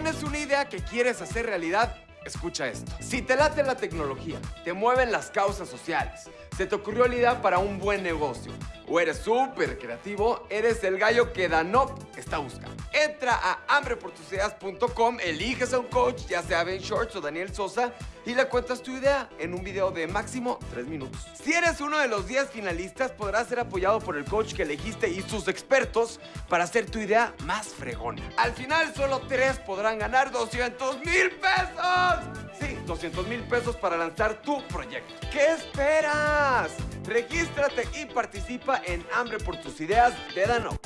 ¿Tienes una idea que quieres hacer realidad? Escucha esto. Si te late la tecnología, te mueven las causas sociales, se te ocurrió la idea para un buen negocio, o eres súper creativo, eres el gallo que Danop está buscando. Entra a hambreportusideas.com, eliges a un coach, ya sea Ben Shorts o Daniel Sosa, y le cuentas tu idea en un video de máximo 3 minutos. Si eres uno de los 10 finalistas, podrás ser apoyado por el coach que elegiste y sus expertos para hacer tu idea más fregona. Al final, solo 3 podrán ganar 200 mil pesos. Sí, 200 mil pesos para lanzar tu proyecto. ¿Qué esperas? Regístrate y participa en Hambre por tus ideas de Danone.